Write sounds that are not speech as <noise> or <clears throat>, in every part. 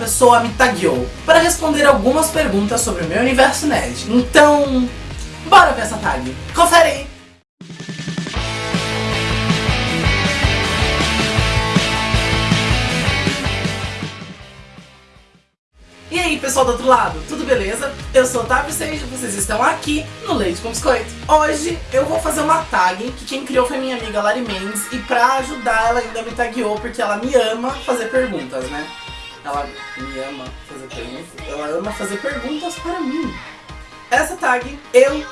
pessoa me tagueou para responder algumas perguntas sobre o meu universo nerd. Então, bora ver essa tag. Confere aí! E aí pessoal do outro lado, tudo beleza? Eu sou o Otávio Seja, vocês estão aqui no Leite com Biscoito. Hoje eu vou fazer uma tag que quem criou foi minha amiga Lari Mendes e pra ajudar ela ainda me tagueou porque ela me ama fazer perguntas, né? Ela me ama fazer perguntas, ela ama fazer perguntas para mim. Essa tag, eu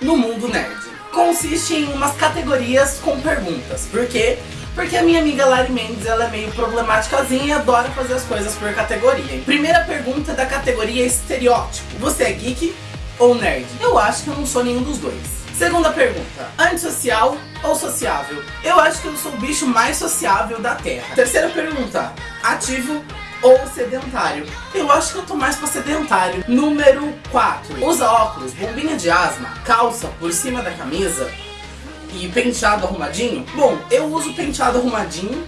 no mundo nerd, consiste em umas categorias com perguntas, porque porque a minha amiga Lari Mendes, ela é meio problemáticazinha e adora fazer as coisas por categoria. Primeira pergunta da categoria estereótipo. Você é geek ou nerd? Eu acho que eu não sou nenhum dos dois. Segunda pergunta. Antissocial ou sociável? Eu acho que eu sou o bicho mais sociável da Terra. Terceira pergunta. Ativo ou sedentário? Eu acho que eu tô mais pra sedentário. Número 4. Usa óculos, bombinha de asma, calça por cima da camisa e penteado arrumadinho? Bom, eu uso penteado arrumadinho,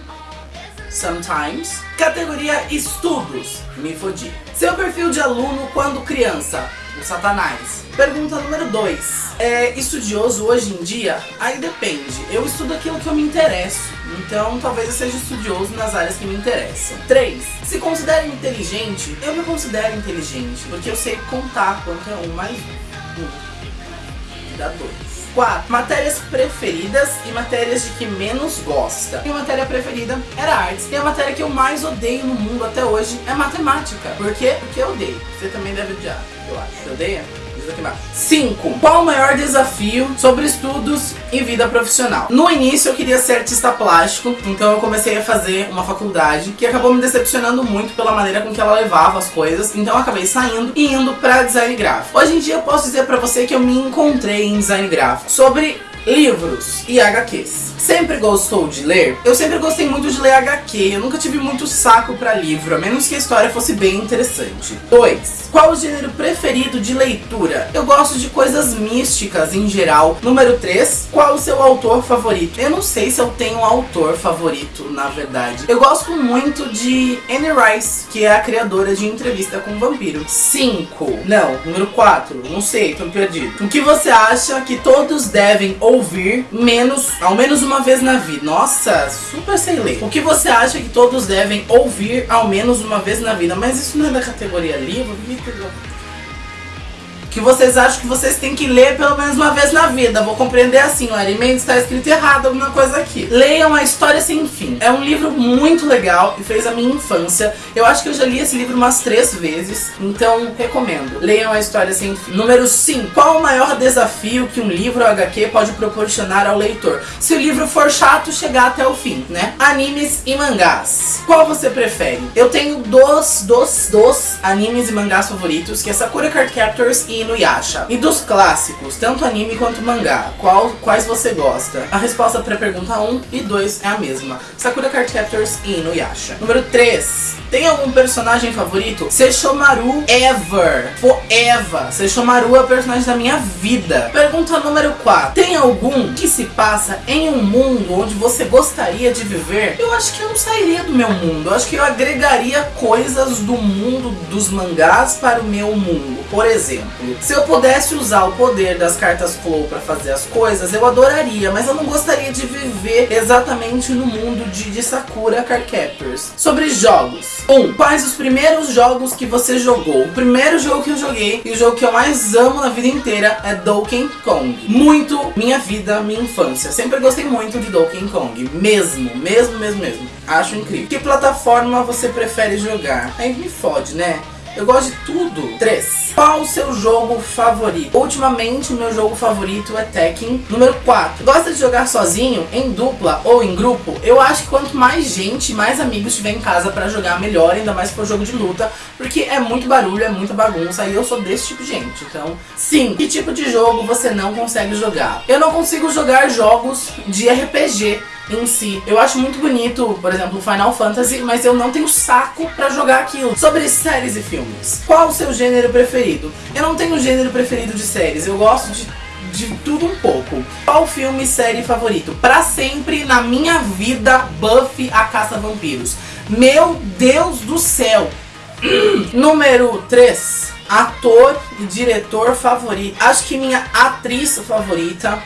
sometimes. Categoria estudos, me fodi. Seu perfil de aluno quando criança, o satanás. Pergunta número 2. É estudioso hoje em dia? Aí depende. Eu estudo aquilo que eu me interesso. Então talvez eu seja estudioso nas áreas que me interessam. 3. Se considera inteligente? Eu me considero inteligente. Porque eu sei contar quanto é um mais um. Dá dois. 4. Matérias preferidas e matérias de que menos gosta. Minha matéria preferida era artes. E a matéria que eu mais odeio no mundo até hoje é matemática. Por quê? Porque eu odeio. Você também deve odiar, eu acho. Você odeia? Diz aqui embaixo. 5. Qual o maior desafio sobre estudos e vida profissional? No início eu queria ser artista plástico, então eu comecei a fazer uma faculdade que acabou me decepcionando muito pela maneira com que ela levava as coisas, então eu acabei saindo e indo pra design gráfico. Hoje em dia eu posso dizer pra você que eu me encontrei em design gráfico. Sobre livros e HQs. Sempre gostou de ler? Eu sempre gostei muito de ler HQ, eu nunca tive muito saco pra livro, a menos que a história fosse bem interessante. 2. Qual o gênero preferido de leitura? Eu gosto de coisas místicas em geral. Número 3. Qual o seu autor favorito? Eu não sei se eu tenho um autor favorito, na verdade. Eu gosto muito de Anne Rice, que é a criadora de Entrevista com o Vampiro. 5. Não, número 4. Não sei, tô perdido. O que você acha que todos devem ouvir menos, ao menos uma vez na vida? Nossa, super sem ler. O que você acha que todos devem ouvir ao menos uma vez na vida? Mas isso não é da categoria livro? Que vocês acham que vocês têm que ler pelo menos uma vez na vida. Vou compreender assim, Larry Mendes, está escrito errado alguma coisa aqui. Leiam A História Sem Fim. É um livro muito legal e fez a minha infância. Eu acho que eu já li esse livro umas três vezes, então recomendo. Leiam A História Sem Fim. Número 5. Qual o maior desafio que um livro HQ pode proporcionar ao leitor? Se o livro for chato, chegar até o fim, né? Animes e mangás. Qual você prefere? Eu tenho dos, dos, dos animes e mangás favoritos, que é Sakura Card Captors e Inuyasha. E dos clássicos, tanto anime quanto mangá, qual, quais você gosta? A resposta para a pergunta 1 e 2 é a mesma. Sakura Card Captors e Inuyasha. Número 3. Tem algum personagem favorito? Seishomaru ever. Forever. Seishomaru é o personagem da minha vida. Pergunta número 4. Tem algum que se passa em um mundo onde você gostaria de viver? Eu acho que eu não sairia do meu mundo. Eu acho que eu agregaria coisas do mundo dos mangás para o meu mundo. Por exemplo, se eu pudesse usar o poder das cartas Flow para fazer as coisas, eu adoraria, mas eu não gostaria de viver exatamente no mundo de, de Sakura Card Captors. Sobre jogos. 1. Um, quais os primeiros jogos que você jogou? O primeiro jogo que eu joguei e o jogo que eu mais amo na vida inteira é Donkey Kong. Muito minha vida, minha infância. Sempre gostei muito de Donkey Kong. Mesmo, mesmo, mesmo, mesmo. Acho incrível. Que plataforma você prefere jogar? Aí me fode, né? Eu gosto de tudo. 3. Qual o seu jogo favorito? Ultimamente, o meu jogo favorito é Tekken. Número 4. Gosta de jogar sozinho, em dupla ou em grupo? Eu acho que quanto mais gente, mais amigos tiver em casa pra jogar, melhor. Ainda mais se for jogo de luta. Porque é muito barulho, é muita bagunça. E eu sou desse tipo de gente. Então, sim. Que tipo de jogo você não consegue jogar? Eu não consigo jogar jogos de RPG em si. Eu acho muito bonito, por exemplo, Final Fantasy, mas eu não tenho saco pra jogar aquilo. Sobre séries e filmes. Qual o seu gênero preferido? Eu não tenho gênero preferido de séries, eu gosto de de tudo um pouco. Qual filme e série favorito? Pra sempre na minha vida, Buffy a Caça Vampiros. Meu Deus do céu! <clears throat> Número 3. Ator e diretor favorito. Acho que minha atriz favorita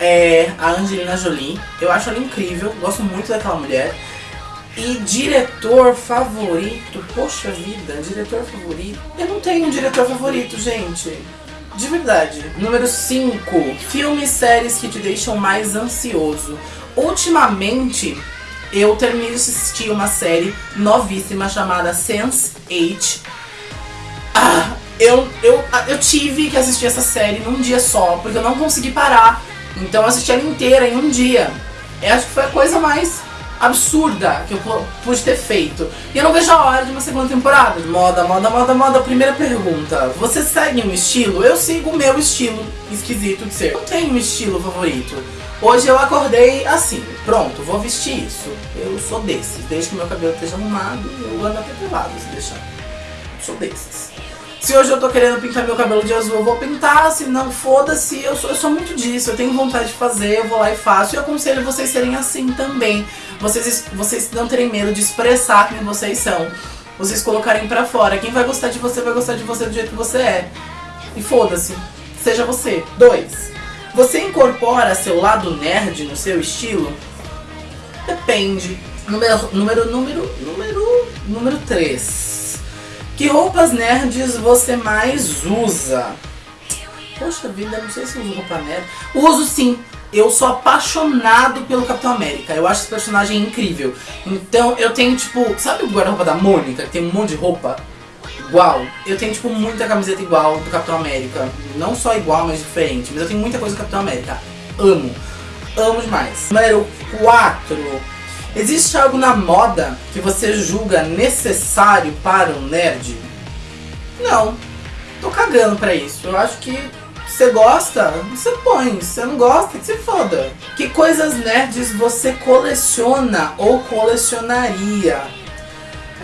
é a Angelina Jolie. Eu acho ela incrível, gosto muito daquela mulher. E diretor favorito, poxa vida, diretor favorito. Eu não tenho um diretor favorito, gente. De verdade. Número 5. Filmes séries que te deixam mais ansioso. Ultimamente, eu terminei de assistir uma série novíssima chamada Sense8. Ah, eu, eu, eu tive que assistir essa série num dia só, porque eu não consegui parar. Então eu assisti ela inteira em um dia. Eu acho que foi a coisa mais absurda que eu pude ter feito. E eu não vejo a hora de uma segunda temporada. Moda, moda, moda, moda. Primeira pergunta. Você segue um estilo? Eu sigo o meu estilo esquisito de ser. Eu tenho um estilo favorito. Hoje eu acordei assim, pronto, vou vestir isso. Eu sou desses. Desde que meu cabelo esteja arrumado, eu ando até pelado se deixar. Sou desses. Se hoje eu tô querendo pintar meu cabelo de azul, eu vou pintar. Se não, foda-se. Eu sou, eu sou muito disso. Eu tenho vontade de fazer, eu vou lá e faço. E eu aconselho vocês serem assim também. Vocês, vocês não terem medo de expressar quem vocês são. Vocês colocarem pra fora. Quem vai gostar de você, vai gostar de você do jeito que você é. E foda-se. Seja você. Dois. Você incorpora seu lado nerd no seu estilo? Depende. Número, número, número, número, número 3. Que roupas nerds você mais usa? Poxa vida, não sei se eu uso roupa nerd. Uso sim. Eu sou apaixonado pelo Capitão América. Eu acho esse personagem incrível. Então eu tenho, tipo, sabe o guarda-roupa da Mônica, que tem um monte de roupa igual? Eu tenho, tipo, muita camiseta igual do Capitão América. Não só igual, mas diferente. Mas eu tenho muita coisa do Capitão América. Amo. Amo demais. Número 4. Existe algo na moda que você julga necessário para um nerd? Não. Tô cagando pra isso. Eu acho que você gosta, você põe. Se você não gosta, que se foda. Que coisas nerds você coleciona ou colecionaria?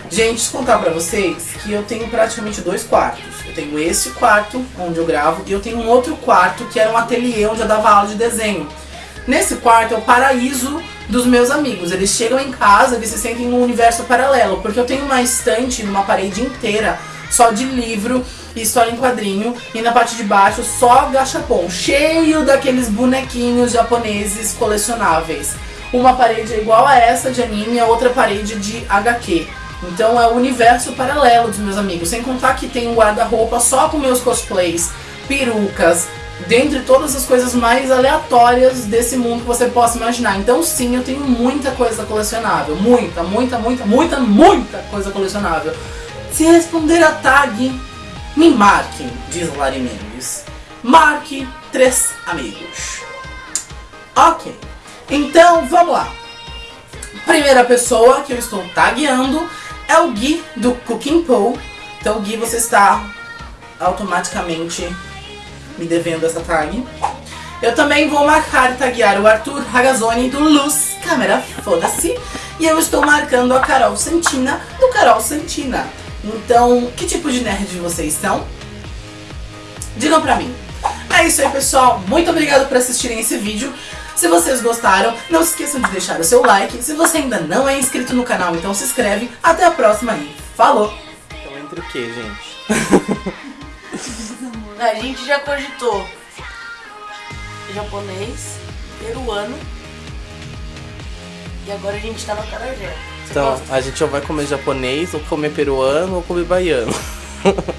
Gente, contar pra vocês que eu tenho praticamente dois quartos. Eu tenho esse quarto, onde eu gravo, e eu tenho um outro quarto, que era um ateliê onde eu dava aula de desenho. Nesse quarto é o paraíso dos meus amigos. Eles chegam em casa, eles se sentem num universo paralelo, porque eu tenho uma estante numa parede inteira só de livro e história em quadrinho, e na parte de baixo só gachapon, cheio daqueles bonequinhos japoneses colecionáveis. Uma parede é igual a essa de anime, a outra parede de HQ. Então é o universo paralelo dos meus amigos. Sem contar que tem um guarda-roupa só com meus cosplays, perucas, dentre todas as coisas mais aleatórias desse mundo que você possa imaginar. Então sim, eu tenho muita coisa colecionável. Muita, muita, muita, muita, muita coisa colecionável. Se responder a tag, me marque, diz Lari Mendes. Marque três amigos. Ok, então vamos lá. Primeira pessoa que eu estou tagueando é o Gui do Cooking Pool. Então Gui, você está automaticamente me devendo essa tag. Eu também vou marcar e taguear o Arthur Ragazzoni do Luz Câmera, foda-se. E eu estou marcando a Carol Santina do Carol Santina. Então, que tipo de nerd vocês são? Digam pra mim. É isso aí, pessoal. Muito obrigado por assistirem esse vídeo. Se vocês gostaram, não se esqueçam de deixar o seu like. Se você ainda não é inscrito no canal, então se inscreve. Até a próxima e falou! Então entre o que, gente? <laughs> A gente já cogitou japonês, peruano e agora a gente tá no acarajé. Então, a gente ou vai comer japonês, ou comer peruano, ou comer baiano. <laughs>